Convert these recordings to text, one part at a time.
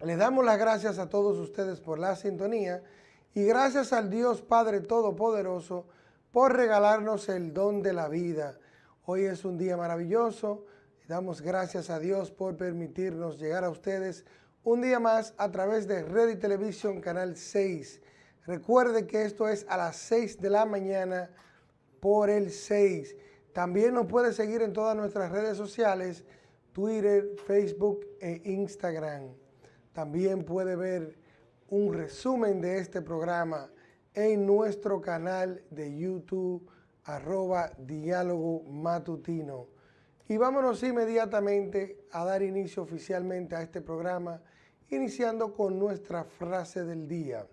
Les damos las gracias a todos ustedes por la sintonía y gracias al Dios Padre Todopoderoso por regalarnos el don de la vida. Hoy es un día maravilloso. Damos gracias a Dios por permitirnos llegar a ustedes un día más a través de Red y Televisión Canal 6. Recuerde que esto es a las 6 de la mañana por el 6. También nos puede seguir en todas nuestras redes sociales, Twitter, Facebook e Instagram. También puede ver un resumen de este programa en nuestro canal de YouTube, arroba diálogo matutino. Y vámonos inmediatamente a dar inicio oficialmente a este programa, iniciando con nuestra frase del día.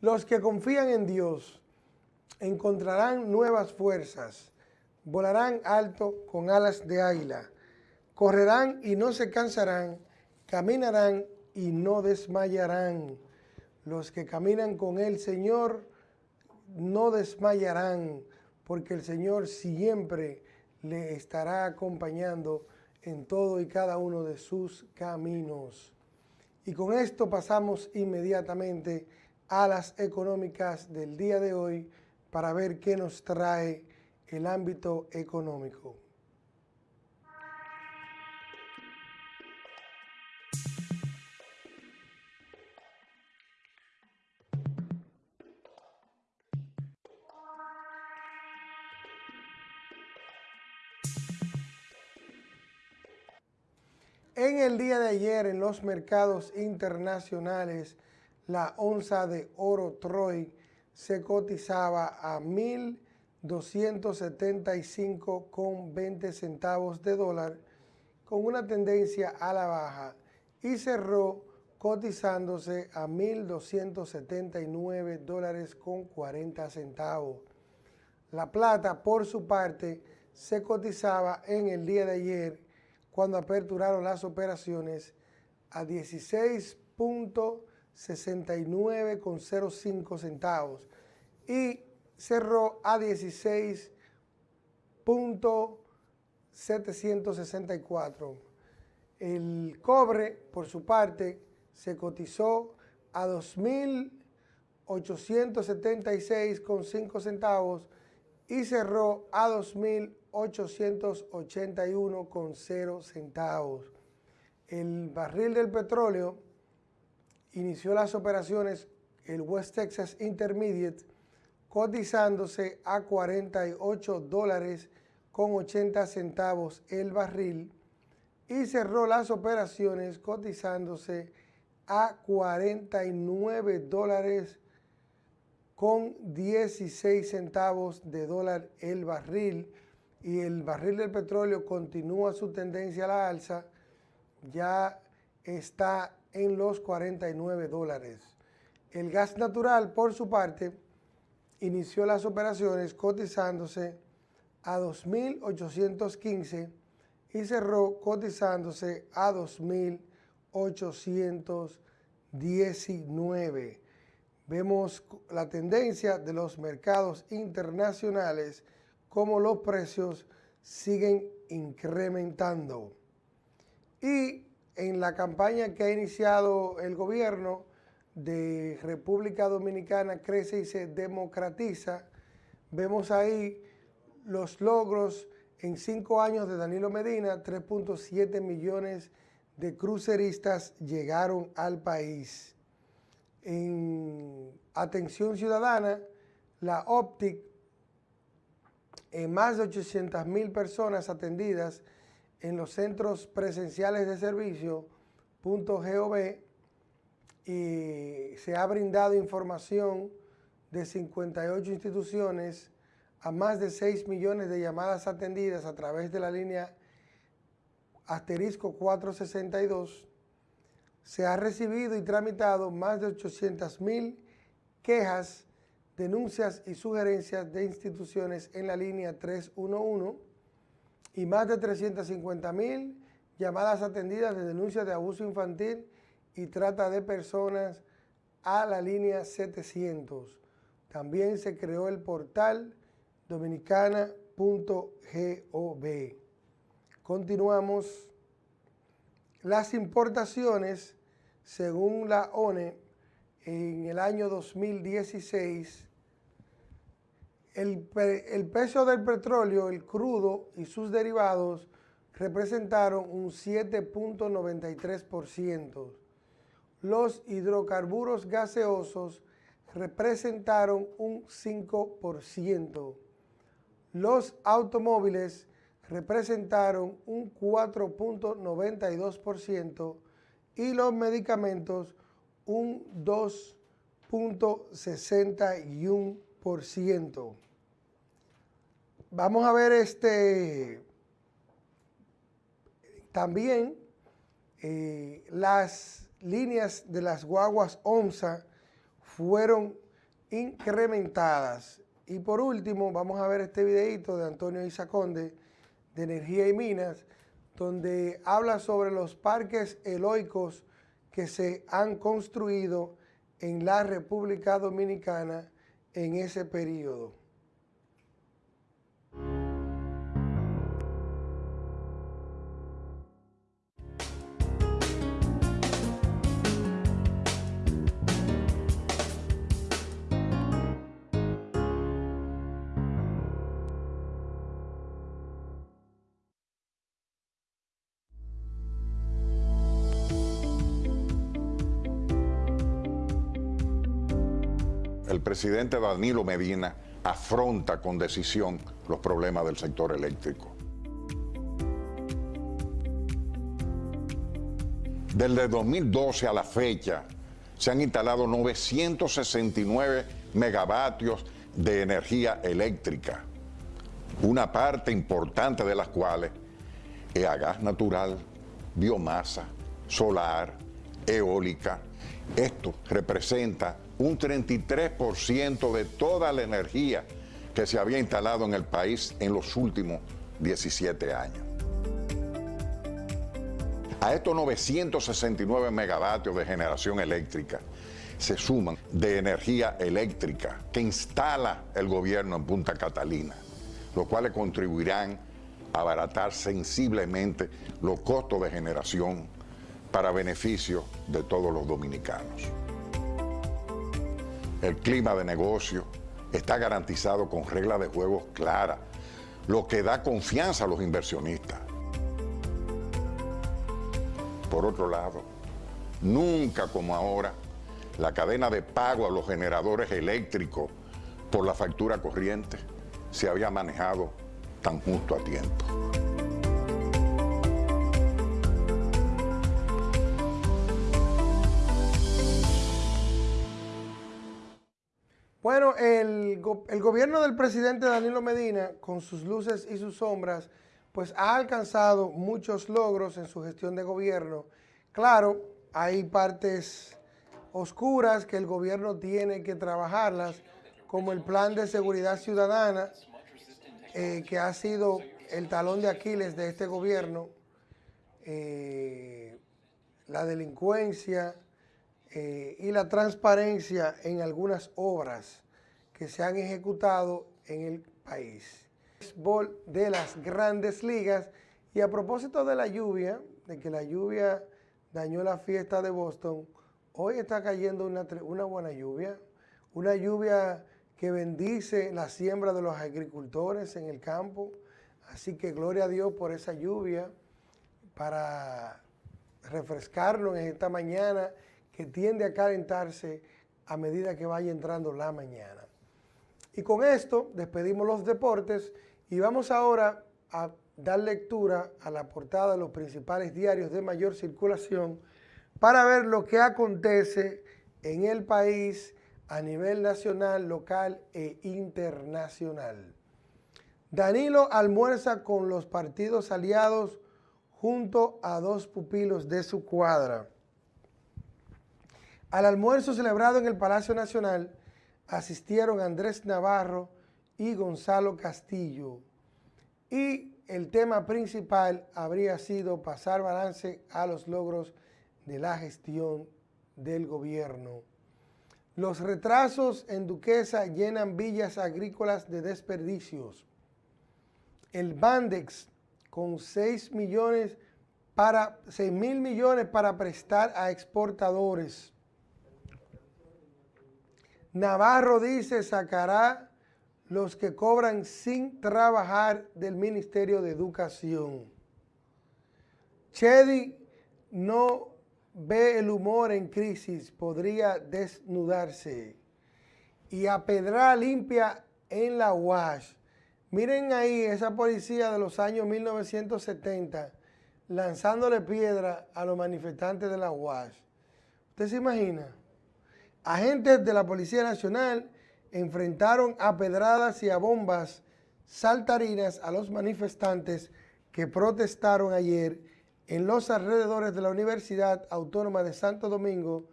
Los que confían en Dios encontrarán nuevas fuerzas, volarán alto con alas de águila, correrán y no se cansarán, caminarán y no desmayarán. Los que caminan con el Señor no desmayarán, porque el Señor siempre le estará acompañando en todo y cada uno de sus caminos. Y con esto pasamos inmediatamente a las económicas del día de hoy para ver qué nos trae el ámbito económico. Día de ayer en los mercados internacionales, la onza de oro Troy se cotizaba a 1.275,20 centavos de dólar con una tendencia a la baja y cerró cotizándose a 1.279 dólares con 40 centavos. La plata, por su parte, se cotizaba en el día de ayer cuando aperturaron las operaciones a 16.69,05 centavos y cerró a 16.764. El cobre, por su parte, se cotizó a 2.876,5 centavos y cerró a 2.881,0 centavos. El barril del petróleo inició las operaciones, el West Texas Intermediate, cotizándose a 48 dólares con 80 centavos el barril y cerró las operaciones cotizándose a 49 dólares con 16 centavos de dólar el barril y el barril del petróleo continúa su tendencia a la alza, ya está en los 49 dólares. El gas natural, por su parte, inició las operaciones cotizándose a 2.815 y cerró cotizándose a 2.819 vemos la tendencia de los mercados internacionales como los precios siguen incrementando. Y en la campaña que ha iniciado el gobierno de República Dominicana Crece y se democratiza, vemos ahí los logros en cinco años de Danilo Medina, 3.7 millones de cruceristas llegaron al país en atención ciudadana, la OPTIC, en más de 800 mil personas atendidas en los centros presenciales de servicio, .gov, y se ha brindado información de 58 instituciones a más de 6 millones de llamadas atendidas a través de la línea asterisco 462 se ha recibido y tramitado más de 800 mil quejas, denuncias y sugerencias de instituciones en la línea 311 y más de 350 mil llamadas atendidas de denuncias de abuso infantil y trata de personas a la línea 700. También se creó el portal dominicana.gov. Continuamos las importaciones, según la ONE, en el año 2016, el, el peso del petróleo, el crudo y sus derivados representaron un 7.93%. Los hidrocarburos gaseosos representaron un 5%. Los automóviles representaron un 4.92% y los medicamentos un 2.61%. Vamos a ver este también eh, las líneas de las guaguas OMSA fueron incrementadas. Y por último, vamos a ver este videito de Antonio Isaconde de Energía y Minas, donde habla sobre los parques eloicos que se han construido en la República Dominicana en ese periodo. Presidente Danilo Medina afronta con decisión los problemas del sector eléctrico. Desde 2012 a la fecha se han instalado 969 megavatios de energía eléctrica, una parte importante de las cuales es gas natural, biomasa, solar, eólica. Esto representa un 33% de toda la energía que se había instalado en el país en los últimos 17 años. A estos 969 megavatios de generación eléctrica se suman de energía eléctrica que instala el gobierno en Punta Catalina, los cuales contribuirán a abaratar sensiblemente los costos de generación para beneficio de todos los dominicanos el clima de negocio está garantizado con reglas de juego claras, lo que da confianza a los inversionistas. Por otro lado, nunca como ahora, la cadena de pago a los generadores eléctricos por la factura corriente se había manejado tan justo a tiempo. Bueno, el, gobierno del presidente Danilo Medina, con sus luces y sus sombras, pues ha alcanzado muchos logros en su gestión de gobierno. Claro, hay partes oscuras que el gobierno tiene que trabajarlas, como el plan de seguridad ciudadana, eh, que ha sido el talón de Aquiles de este gobierno, eh, la delincuencia, eh, y la transparencia en algunas obras que se han ejecutado en el país. De las grandes ligas. Y a propósito de la lluvia, de que la lluvia dañó la fiesta de Boston, hoy está cayendo una, una buena lluvia, una lluvia que bendice la siembra de los agricultores en el campo, así que gloria a Dios por esa lluvia para refrescarlo en esta mañana que tiende a calentarse a medida que vaya entrando la mañana. Y con esto despedimos los deportes y vamos ahora a dar lectura a la portada de los principales diarios de mayor circulación para ver lo que acontece en el país a nivel nacional, local e internacional. Danilo almuerza con los partidos aliados junto a dos pupilos de su cuadra. Al almuerzo celebrado en el Palacio Nacional asistieron Andrés Navarro y Gonzalo Castillo. Y el tema principal habría sido pasar balance a los logros de la gestión del gobierno. Los retrasos en Duquesa llenan villas agrícolas de desperdicios. El Bandex, con 6 millones para 6 mil millones para prestar a exportadores. Navarro dice sacará los que cobran sin trabajar del Ministerio de Educación. Chedi no ve el humor en crisis, podría desnudarse. Y a pedra limpia en la UAS. Miren ahí esa policía de los años 1970 lanzándole piedra a los manifestantes de la UAS. ¿Usted se imagina? Agentes de la Policía Nacional enfrentaron a pedradas y a bombas saltarinas a los manifestantes que protestaron ayer en los alrededores de la Universidad Autónoma de Santo Domingo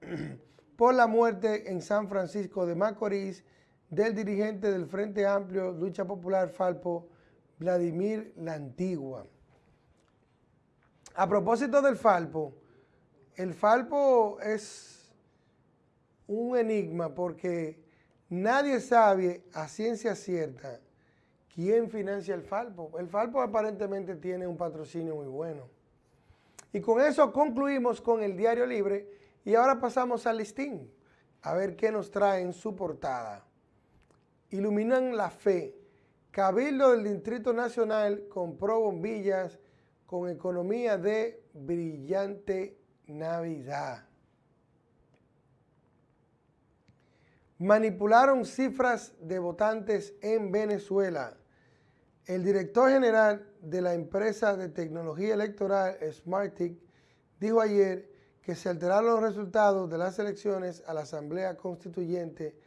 por la muerte en San Francisco de Macorís del dirigente del Frente Amplio Lucha Popular Falpo, Vladimir La Antigua. A propósito del Falpo, el Falpo es un enigma porque nadie sabe a ciencia cierta quién financia el Falpo. El Falpo aparentemente tiene un patrocinio muy bueno. Y con eso concluimos con el Diario Libre y ahora pasamos al listín a ver qué nos trae en su portada. Iluminan la fe. Cabildo del Distrito Nacional compró bombillas con economía de brillante Navidad. Manipularon cifras de votantes en Venezuela. El director general de la empresa de tecnología electoral Smartic dijo ayer que se alteraron los resultados de las elecciones a la Asamblea Constituyente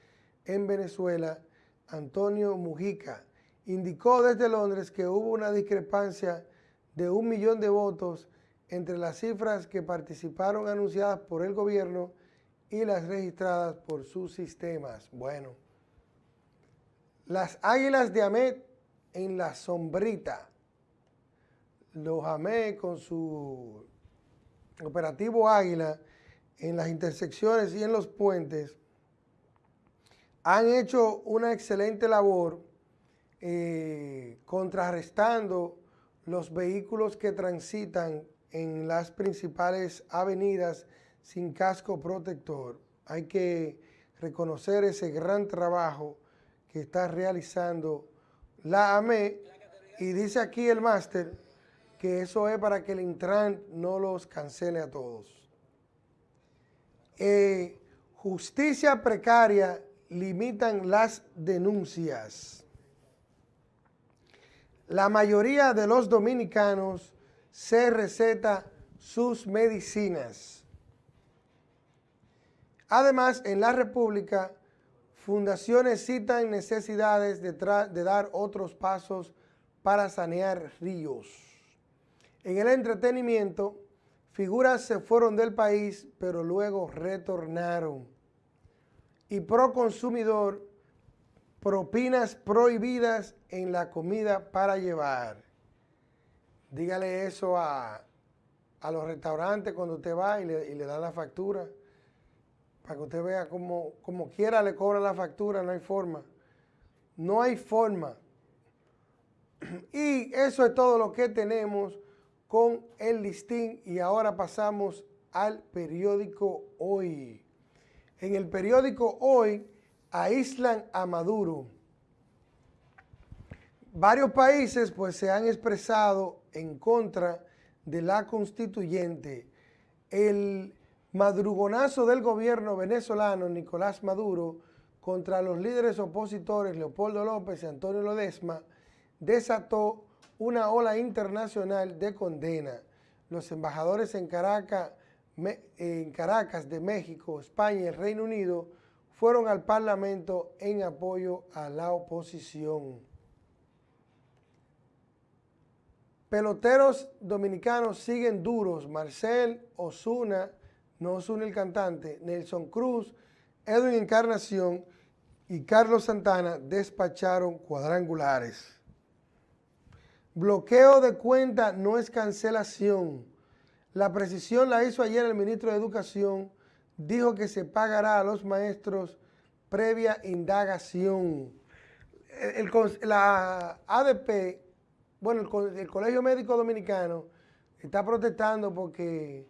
en Venezuela. Antonio Mujica indicó desde Londres que hubo una discrepancia de un millón de votos entre las cifras que participaron anunciadas por el gobierno y las registradas por sus sistemas. Bueno, las Águilas de Amet en la sombrita. Los Amet con su operativo Águila en las intersecciones y en los puentes han hecho una excelente labor eh, contrarrestando los vehículos que transitan en las principales avenidas sin casco protector. Hay que reconocer ese gran trabajo que está realizando la AME y dice aquí el máster que eso es para que el Intran no los cancele a todos. Eh, justicia precaria limitan las denuncias la mayoría de los dominicanos se receta sus medicinas. Además, en la República, fundaciones citan necesidades de, de, dar otros pasos para sanear ríos. En el entretenimiento, figuras se fueron del país, pero luego retornaron. Y pro consumidor propinas prohibidas en la comida para llevar. Dígale eso a, los restaurantes cuando usted va y le, y le da la factura, para que usted vea como, como quiera le cobra la factura, no hay forma. No hay forma. Y eso es todo lo que tenemos con el listín y ahora pasamos al periódico Hoy. En el periódico Hoy aíslan a Maduro. Varios países pues se han expresado en contra de la constituyente. El madrugonazo del gobierno venezolano Nicolás Maduro contra los líderes opositores Leopoldo López y Antonio Lodesma desató una ola internacional de condena. Los embajadores en Caracas, de México, España y Reino Unido fueron al Parlamento en apoyo a la oposición. Peloteros dominicanos siguen duros. Marcel Osuna, no Osuna el cantante, Nelson Cruz, Edwin Encarnación y Carlos Santana despacharon cuadrangulares. Bloqueo de cuenta no es cancelación. La precisión la hizo ayer el ministro de Educación dijo que se pagará a los maestros previa indagación. la ADP, bueno, el, Colegio Médico Dominicano está protestando porque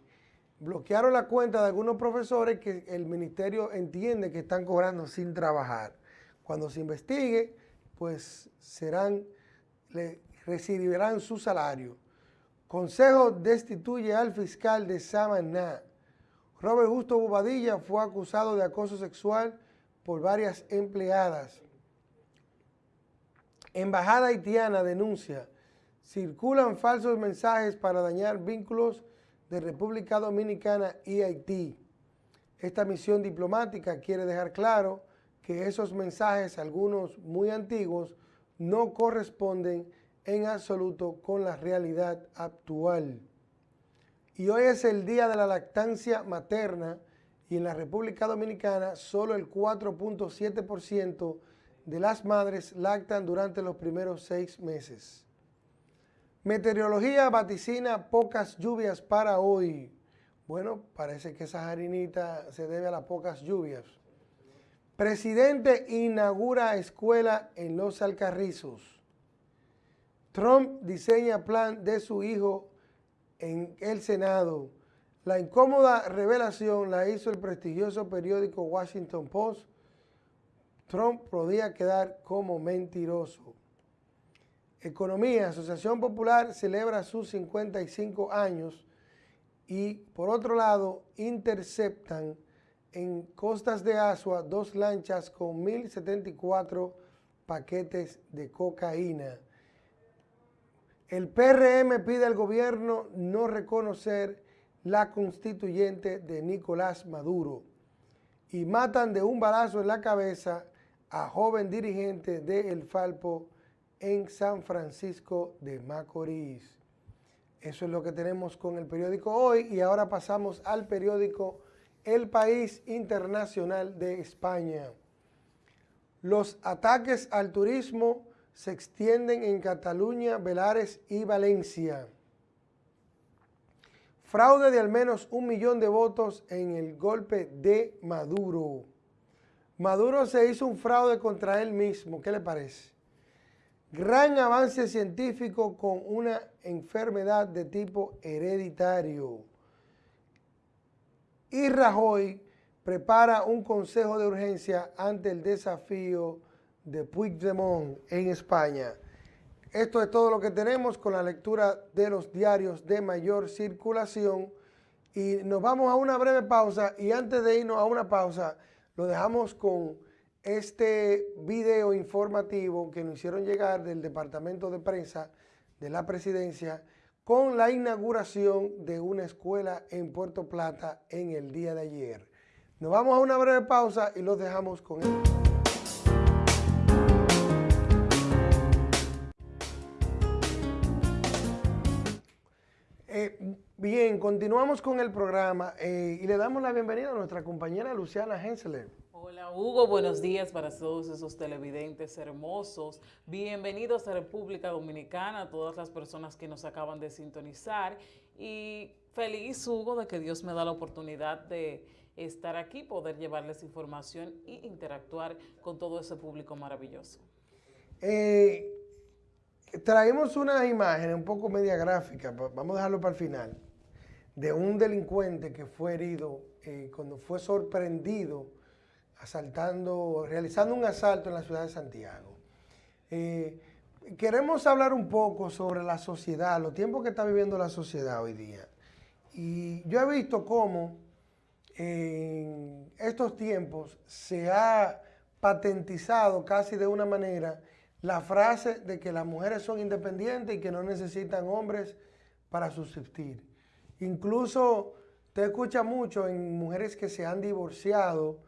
bloquearon la cuenta de algunos profesores que el ministerio entiende que están cobrando sin trabajar. Cuando se investigue, pues serán, le recibirán su salario. Consejo destituye al fiscal de Samaná. Robert Justo Bobadilla fue acusado de acoso sexual por varias empleadas. Embajada haitiana denuncia, circulan falsos mensajes para dañar vínculos de República Dominicana y Haití. Esta misión diplomática quiere dejar claro que esos mensajes, algunos muy antiguos, no corresponden en absoluto con la realidad actual. Y hoy es el día de la lactancia materna y en la República Dominicana solo el 4.7% de las madres lactan durante los primeros seis meses. Meteorología vaticina pocas lluvias para hoy. Bueno, parece que esa harinita se debe a las pocas lluvias. Presidente inaugura escuela en Los Alcarrizos. Trump diseña plan de su hijo en el Senado. La incómoda revelación la hizo el prestigioso periódico Washington Post. Trump podía quedar como mentiroso. Economía, Asociación Popular celebra sus 55 años y por otro lado interceptan en costas de Asua dos lanchas con 1.074 paquetes de cocaína. El PRM pide al gobierno no reconocer la constituyente de Nicolás Maduro y matan de un balazo en la cabeza a joven dirigente de El Falpo en San Francisco de Macorís. Eso es lo que tenemos con el periódico hoy y ahora pasamos al periódico El País Internacional de España. Los ataques al turismo se extienden en Cataluña, Belares y Valencia. Fraude de al menos un millón de votos en el golpe de Maduro. Maduro se hizo un fraude contra él mismo, ¿qué le parece? Gran avance científico con una enfermedad de tipo hereditario. Y Rajoy prepara un consejo de urgencia ante el desafío de Puigdemont en España. Esto es todo lo que tenemos con la lectura de los diarios de mayor circulación y nos vamos a una breve pausa y antes de irnos a una pausa lo dejamos con este video informativo que nos hicieron llegar del Departamento de Prensa de la Presidencia con la inauguración de una escuela en Puerto Plata en el día de ayer. Nos vamos a una breve pausa y los dejamos con él. Eh, bien, continuamos con el programa eh, y le damos la bienvenida a nuestra compañera Luciana Hensler. Hola Hugo, buenos días para todos esos televidentes hermosos. Bienvenidos a República Dominicana, todas las personas que nos acaban de sintonizar. Y feliz Hugo de que Dios me da la oportunidad de estar aquí, poder llevarles información e interactuar con todo ese público maravilloso. Eh, traemos una imagen un poco media gráfica, vamos a dejarlo para el final, de un delincuente que fue herido eh, cuando fue sorprendido asaltando, realizando un asalto en la ciudad de Santiago. Eh, queremos hablar un poco sobre la sociedad, los tiempos que está viviendo la sociedad hoy día. Y yo he visto cómo en estos tiempos se ha patentizado casi de una manera la frase de que las mujeres son independientes y que no necesitan hombres para subsistir. Incluso te escucha mucho en mujeres que se han divorciado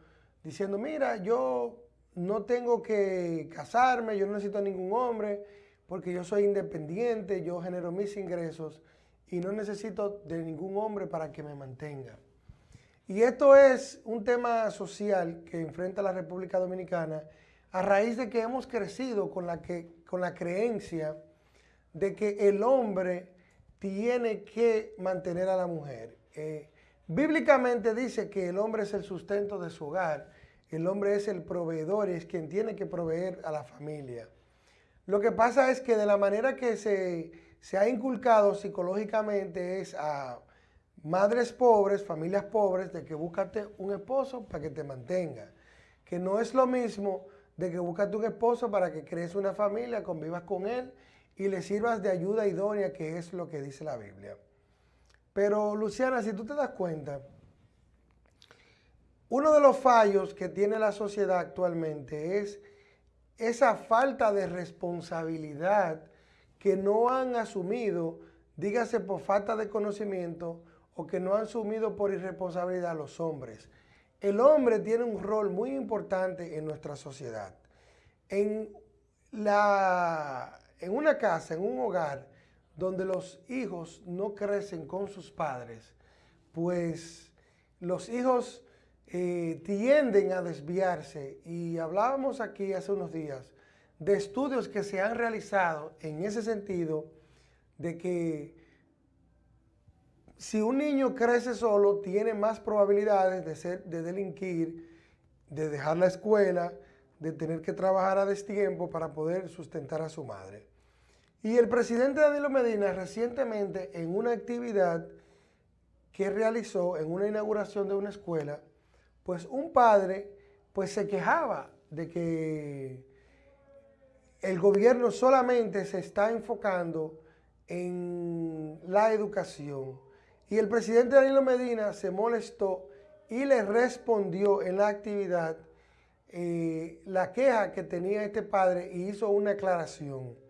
diciendo, mira, yo no tengo que casarme, yo no necesito ningún hombre, porque yo soy independiente, yo genero mis ingresos y no necesito de ningún hombre para que me mantenga. Y esto es un tema social que enfrenta la República Dominicana a raíz de que hemos crecido con la, que, con la creencia de que el hombre tiene que mantener a la mujer. Eh, Bíblicamente dice que el hombre es el sustento de su hogar, el hombre es el proveedor, es quien tiene que proveer a la familia. Lo que pasa es que de la manera que se, se ha inculcado psicológicamente es a madres pobres, familias pobres, de que búscate un esposo para que te mantenga. Que no es lo mismo de que búscate un esposo para que crees una familia, convivas con él y le sirvas de ayuda idónea, que es lo que dice la Biblia. Pero Luciana, si tú te das cuenta, uno de los fallos que tiene la sociedad actualmente es esa falta de responsabilidad que no han asumido, dígase por falta de conocimiento o que no han asumido por irresponsabilidad los hombres. El hombre tiene un rol muy importante en nuestra sociedad. En, la, en una casa, en un hogar, donde los hijos no crecen con sus padres, pues los hijos eh, tienden a desviarse. Y hablábamos aquí hace unos días de estudios que se han realizado en ese sentido de que si un niño crece solo, tiene más probabilidades de, ser, de delinquir, de dejar la escuela, de tener que trabajar a destiempo para poder sustentar a su madre. Y el presidente Danilo Medina recientemente en una actividad que realizó en una inauguración de una escuela, pues un padre pues se quejaba de que el gobierno solamente se está enfocando en la educación y el presidente Danilo Medina se molestó y le respondió en la actividad eh, la queja que tenía este padre y hizo una aclaración.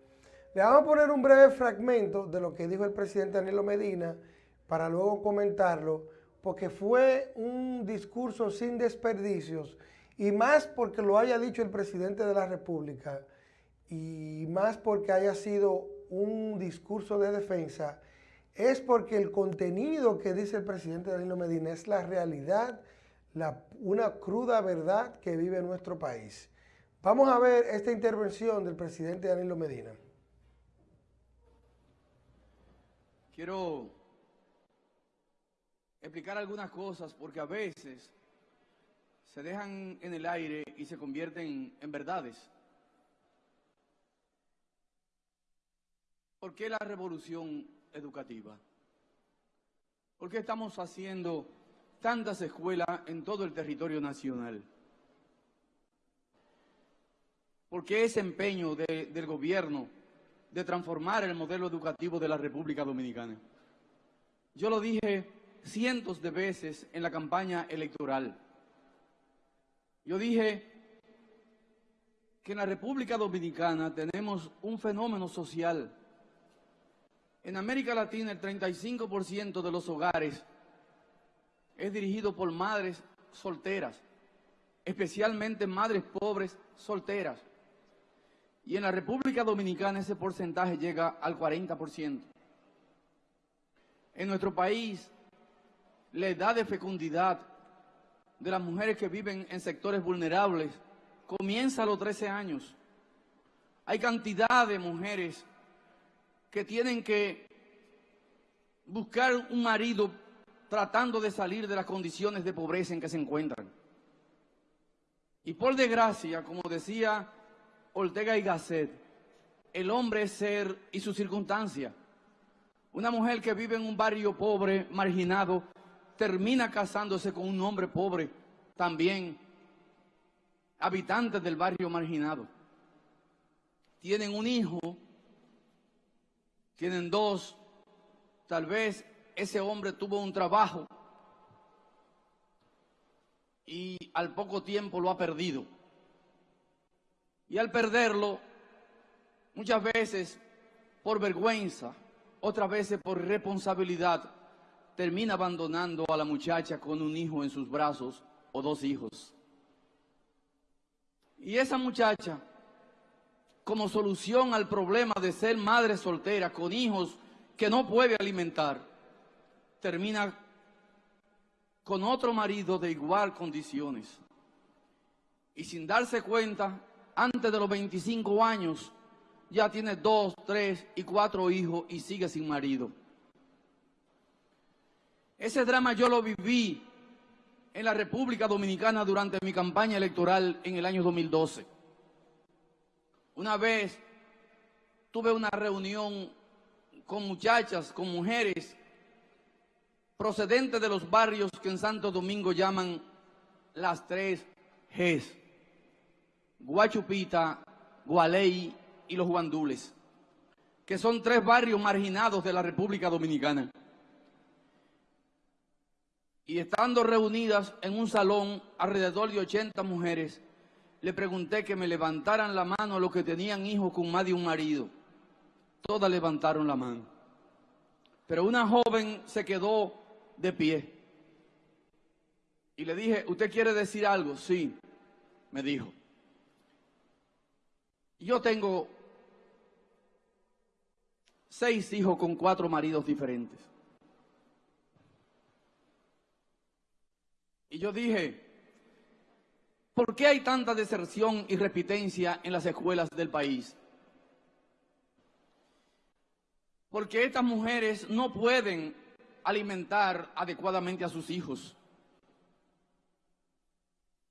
Le vamos a poner un breve fragmento de lo que dijo el presidente Danilo Medina para luego comentarlo, porque fue un discurso sin desperdicios y más porque lo haya dicho el presidente de la República y más porque haya sido un discurso de defensa es porque el contenido que dice el presidente Danilo Medina es la realidad, una cruda verdad que vive nuestro país. Vamos a ver esta intervención del presidente Danilo Medina. Quiero explicar algunas cosas porque a veces se dejan en el aire y se convierten en verdades. ¿Por qué la revolución educativa? ¿Por qué estamos haciendo tantas escuelas en todo el territorio nacional? ¿Por qué ese empeño del gobierno de transformar el modelo educativo de la República Dominicana? Yo lo dije cientos de veces en la campaña electoral. Yo dije que en la República Dominicana tenemos un fenómeno social en América Latina el 35% de los hogares es dirigido por madres solteras, especialmente madres pobres solteras. Y en la República Dominicana ese porcentaje llega al 40%. En nuestro país, la edad de fecundidad de las mujeres que viven en sectores vulnerables comienza a los 13 años. Hay cantidad de mujeres que tienen que buscar un marido tratando de salir de las condiciones de pobreza en que se encuentran. Y por desgracia, como decía Ortega y Gasset, el hombre es ser y su circunstancia. Una mujer que vive en un barrio pobre, marginado, termina casándose con un hombre pobre, también habitante del barrio marginado. Tienen un hijo tienen dos, tal vez ese hombre tuvo un trabajo y al poco tiempo lo ha perdido. Y al perderlo, muchas veces por vergüenza, otras veces por responsabilidad, termina abandonando a la muchacha con un hijo en sus brazos o dos hijos. Y esa muchacha como solución al problema de ser madre soltera con hijos que no puede alimentar, termina con otro marido de igual condiciones. Y sin darse cuenta, antes de los 25 años, ya tiene dos, tres y cuatro hijos y sigue sin marido. Ese drama yo lo viví en la República Dominicana durante mi campaña electoral en el año 2012. Una vez tuve una reunión con muchachas, con mujeres procedentes de los barrios que en Santo Domingo llaman las tres Gs. Guachupita, Gualey y los Guandules, que son tres barrios marginados de la República Dominicana. Y estando reunidas en un salón alrededor de 80 mujeres, le pregunté que me levantaran la mano a los que tenían hijos con más de un marido. Todas levantaron la mano. Pero una joven se quedó de pie. Y le dije, ¿usted quiere decir algo? Sí, me dijo. Yo tengo seis hijos con cuatro maridos diferentes. Y yo dije, ¿por qué hay tanta deserción y repitencia en las escuelas del país? Porque estas mujeres no pueden alimentar adecuadamente a sus hijos.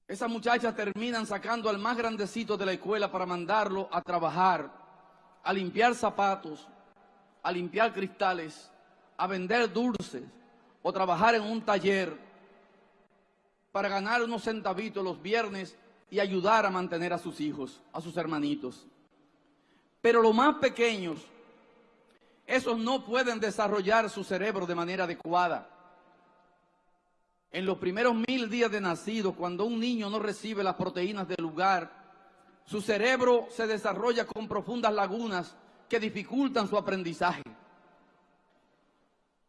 Esas muchachas terminan sacando al más grandecito de la escuela para mandarlo a trabajar, a limpiar zapatos, a limpiar cristales, a vender dulces o trabajar en un taller para ganar unos centavitos los viernes y ayudar a mantener a sus hijos, a sus hermanitos. Pero los más pequeños, esos no pueden desarrollar su cerebro de manera adecuada. En los primeros mil días de nacido, cuando un niño no recibe las proteínas del lugar, su cerebro se desarrolla con profundas lagunas que dificultan su aprendizaje.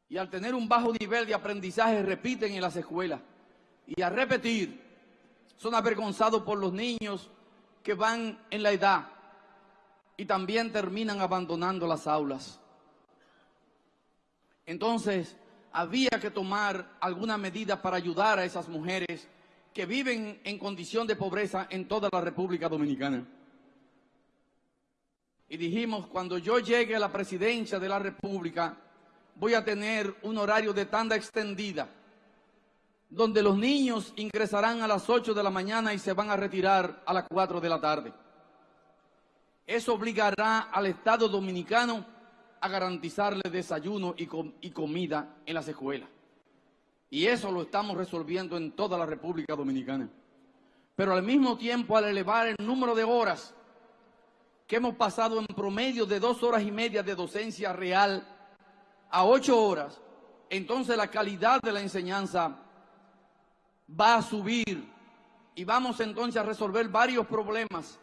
Y al tener un bajo nivel de aprendizaje repiten en las escuelas. Y al repetir, son avergonzados por los niños que van en la edad y también terminan abandonando las aulas. Entonces, había que tomar alguna medida para ayudar a esas mujeres que viven en condición de pobreza en toda la República Dominicana. Y dijimos, cuando yo llegue a la presidencia de la República, voy a tener un horario de tanda extendida, donde los niños ingresarán a las 8 de la mañana y se van a retirar a las 4 de la tarde. Eso obligará al Estado Dominicano a garantizarle desayuno y, comida en las escuelas. Y eso lo estamos resolviendo en toda la República Dominicana. Pero al mismo tiempo, al elevar el número de horas que hemos pasado en promedio de dos horas y media de docencia real a ocho horas, entonces la calidad de la enseñanza va a subir y vamos entonces a resolver varios problemas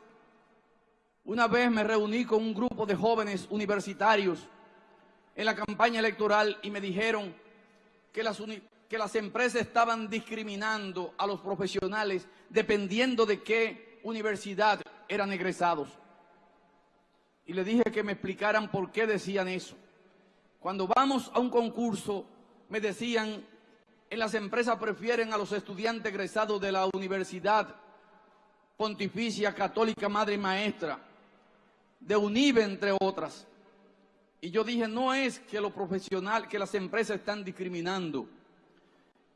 una vez me reuní con un grupo de jóvenes universitarios en la campaña electoral y me dijeron que las, que las empresas estaban discriminando a los profesionales dependiendo de qué universidad eran egresados. Y le dije que me explicaran por qué decían eso. Cuando vamos a un concurso, me decían, en las empresas prefieren a los estudiantes egresados de la Universidad Pontificia Católica Madre y Maestra de UNIBE, entre otras. Y yo dije, no es que los profesionales, que las empresas están discriminando,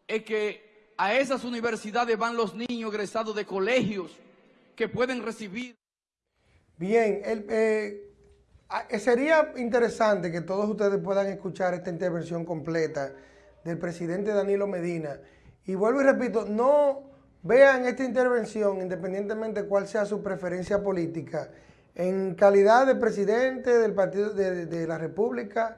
es que a esas universidades van los niños egresados de colegios que pueden recibir. Bien, eh, sería interesante que todos ustedes puedan escuchar esta intervención completa del presidente Danilo Medina. Y vuelvo y repito, no vean esta intervención, independientemente de cuál sea su preferencia política, en calidad de presidente del Partido de, la República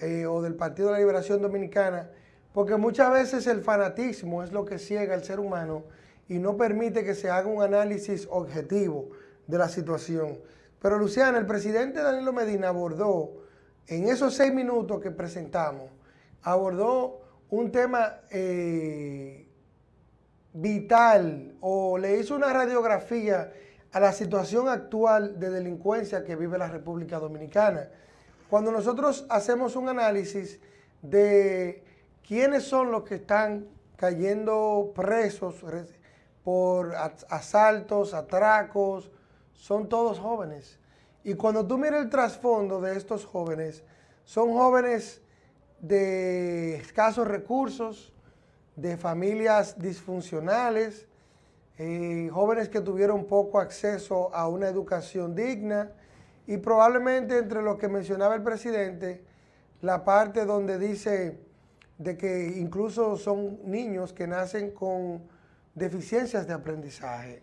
eh, o del Partido de la Liberación Dominicana, porque muchas veces el fanatismo es lo que ciega al ser humano y no permite que se haga un análisis objetivo de la situación. Pero Luciana, el presidente Danilo Medina abordó, en esos seis minutos que presentamos, abordó un tema eh, vital o le hizo una radiografía a la situación actual de delincuencia que vive la República Dominicana. Cuando nosotros hacemos un análisis de quiénes son los que están cayendo presos por asaltos, atracos, son todos jóvenes. Y cuando tú miras el trasfondo de estos jóvenes, son jóvenes de escasos recursos, de familias disfuncionales, eh, jóvenes que tuvieron poco acceso a una educación digna y probablemente entre los que mencionaba el presidente la parte donde dice de que incluso son niños que nacen con deficiencias de aprendizaje.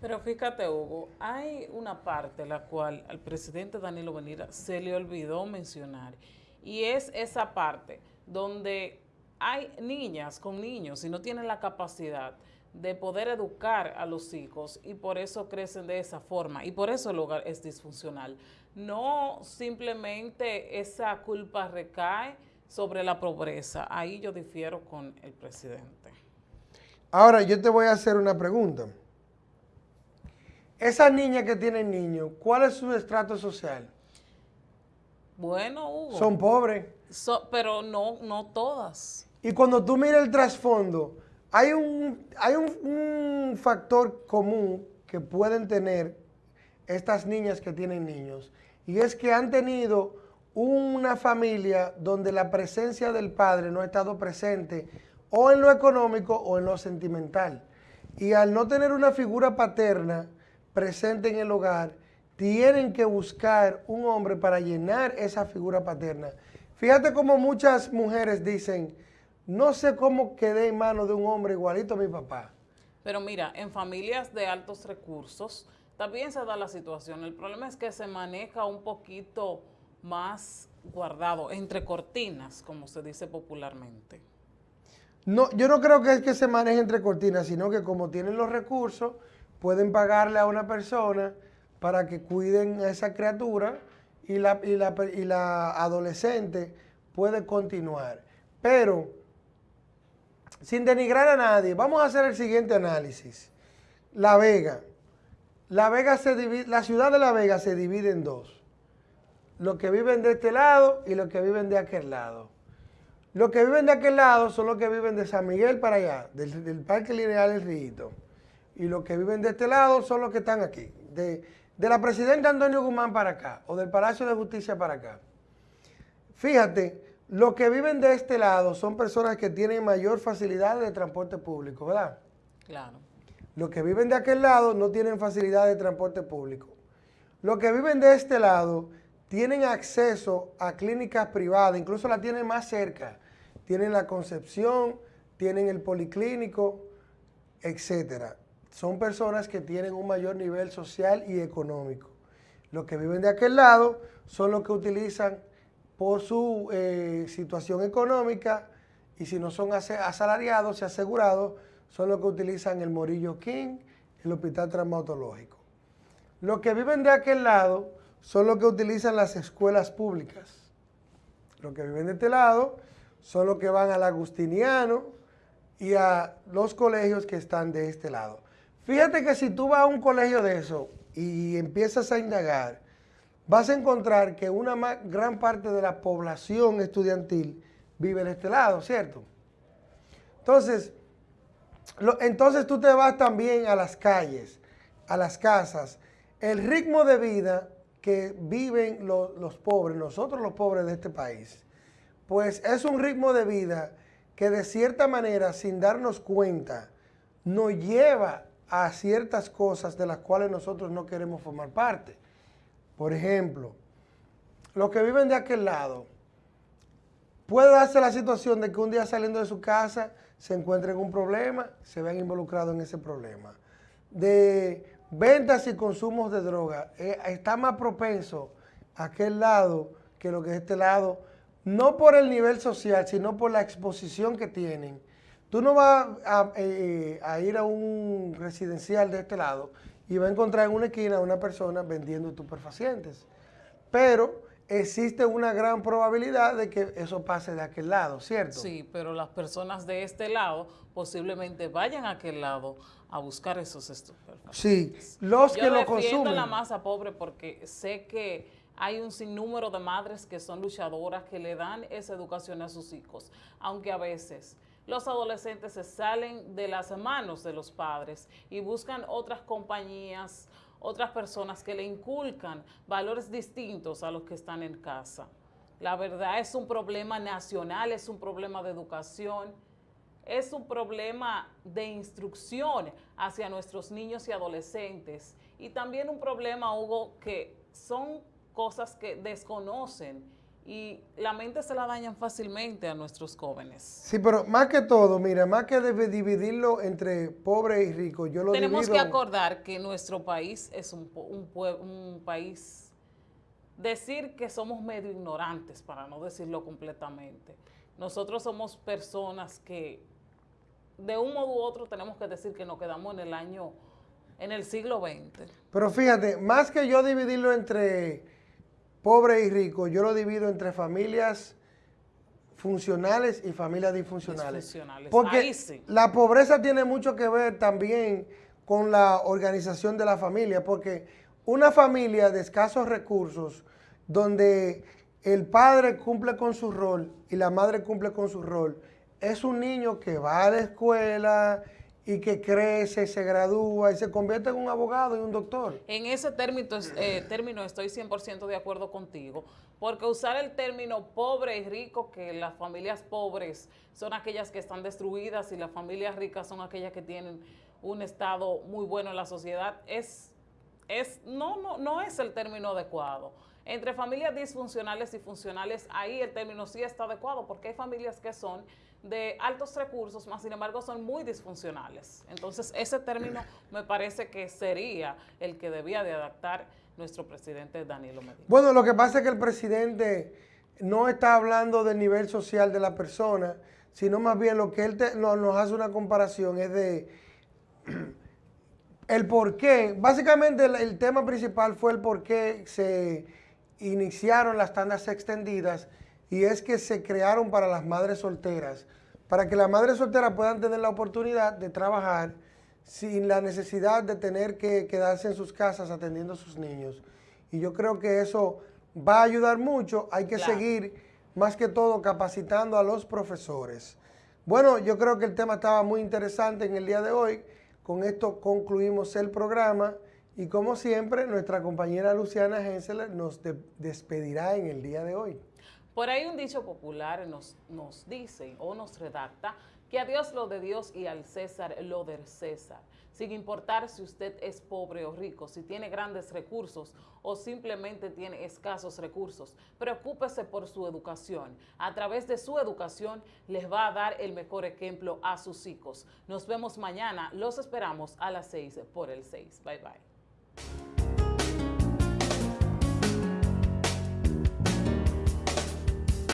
Pero fíjate, Hugo, hay una parte la cual al presidente Danilo Benira se le olvidó mencionar, y es esa parte donde hay niñas con niños y no tienen la capacidad de poder educar a los hijos y por eso crecen de esa forma y por eso el hogar es disfuncional. No simplemente esa culpa recae sobre la pobreza. Ahí yo difiero con el presidente. Ahora, yo te voy a hacer una pregunta. Esas niñas que tienen niños, ¿cuál es su estrato social? Bueno, Hugo. Son pobres. pero no, no todas. Y cuando tú miras el trasfondo, hay, un, hay un, factor común que pueden tener estas niñas que tienen niños, y es que han tenido una familia donde la presencia del padre no ha estado presente o en lo económico o en lo sentimental. Y al no tener una figura paterna presente en el hogar, tienen que buscar un hombre para llenar esa figura paterna. Fíjate cómo muchas mujeres dicen, no sé cómo quedé en manos de un hombre igualito a mi papá. Pero mira, en familias de altos recursos también se da la situación. El problema es que se maneja un poquito más guardado, entre cortinas, como se dice popularmente. No, yo no creo que es que se maneje entre cortinas, sino que como tienen los recursos, pueden pagarle a una persona para que cuiden a esa criatura y la, y la, y la adolescente puede continuar. Pero, sin denigrar a nadie, vamos a hacer el siguiente análisis. La Vega. La, Vega se divide, la ciudad de La Vega se divide en dos. Los que viven de este lado y los que viven de aquel lado. Los que viven de aquel lado son los que viven de San Miguel para allá, del, del Parque Lineal El Río y los que viven de este lado son los que están aquí, de, la presidenta Antonio Guzmán para acá, o del Palacio de Justicia para acá. Fíjate, los que viven de este lado son personas que tienen mayor facilidad de transporte público, ¿verdad? Claro. Los que viven de aquel lado no tienen facilidad de transporte público. Los que viven de este lado tienen acceso a clínicas privadas, incluso la tienen más cerca. Tienen la Concepción, tienen el Policlínico, etcétera son personas que tienen un mayor nivel social y económico. Los que viven de aquel lado son los que utilizan por su eh, situación económica y si no son asalariados y asegurados, son los que utilizan el Morillo King, el Hospital Traumatológico. Los que viven de aquel lado son los que utilizan las escuelas públicas. Los que viven de este lado son los que van al Agustiniano y a los colegios que están de este lado. Fíjate que si tú vas a un colegio de eso y empiezas a indagar, vas a encontrar que una gran parte de la población estudiantil vive de este lado, ¿cierto? Entonces, entonces tú te vas también a las calles, a las casas. El ritmo de vida que viven los pobres, nosotros los pobres de este país, pues es un ritmo de vida que de cierta manera, sin darnos cuenta, nos lleva a ciertas cosas de las cuales nosotros no queremos formar parte. Por ejemplo, los que viven de aquel lado, puede darse la situación de que un día saliendo de su casa se encuentren un problema, se vean involucrados en ese problema. De ventas y consumos de droga, eh, está más propenso aquel lado que lo que es este lado, no por el nivel social, sino por la exposición que tienen Tú no vas eh, a, ir a un residencial de este lado y vas a encontrar en una esquina a una persona vendiendo estupefacientes. Pero existe una gran probabilidad de que eso pase de aquel lado, ¿cierto? Sí, pero las personas de este lado posiblemente vayan a aquel lado a buscar esos estupefacientes. Sí, los que lo consumen. Yo la masa pobre porque sé que hay un sinnúmero de madres que son luchadoras que le dan esa educación a sus hijos, aunque a veces los adolescentes se salen de las manos de los padres y buscan otras compañías, otras personas que le inculcan valores distintos a los que están en casa. La verdad es un problema nacional, es un problema de educación, es un problema de instrucción hacia nuestros niños y adolescentes y también un problema, Hugo, que son cosas que desconocen y la mente se la dañan fácilmente a nuestros jóvenes. Sí, pero más que todo, mira, más que dividirlo entre pobre y rico, yo lo Tenemos que acordar que nuestro país es un, un, un país, decir que somos medio ignorantes, para no decirlo completamente. Nosotros somos personas que de un modo u otro tenemos que decir que nos quedamos en el año, en el siglo XX. Pero fíjate, más que yo dividirlo entre pobre y rico, yo lo divido entre familias funcionales y familias disfuncionales. Porque la pobreza tiene mucho que ver también con la organización de la familia, porque una familia de escasos recursos, donde el padre cumple con su rol y la madre cumple con su rol, es un niño que va a la escuela, y que crece, se gradúa y se convierte en un abogado y un doctor. En ese término, eh, término estoy 100% de acuerdo contigo, porque usar el término pobre y rico, que las familias pobres son aquellas que están destruidas y las familias ricas son aquellas que tienen un estado muy bueno en la sociedad, es, es no, no, no es el término adecuado. Entre familias disfuncionales y funcionales, ahí el término sí está adecuado, porque hay familias que son de altos recursos, más sin embargo son muy disfuncionales. Entonces ese término me parece que sería el que debía de adaptar nuestro presidente Danilo Medina. Bueno, lo que pasa es que el presidente no está hablando del nivel social de la persona, sino más bien lo que él nos hace una comparación es de el por qué. Básicamente el tema principal fue el por qué se iniciaron las tandas extendidas y es que se crearon para las madres solteras, para que las madres solteras puedan tener la oportunidad de trabajar sin la necesidad de tener que quedarse en sus casas atendiendo a sus niños. Y yo creo que eso va a ayudar mucho, hay que seguir más que todo capacitando a los profesores. Bueno, yo creo que el tema estaba muy interesante en el día de hoy, con esto concluimos el programa y como siempre nuestra compañera Luciana Henseler nos despedirá en el día de hoy. Por ahí un dicho popular nos, nos dice o nos redacta que a Dios lo de Dios y al César lo del César. Sin importar si usted es pobre o rico, si tiene grandes recursos o simplemente tiene escasos recursos, preocúpese por su educación. A través de su educación les va a dar el mejor ejemplo a sus hijos. Nos vemos mañana, los esperamos a las 6 por el 6. Bye bye.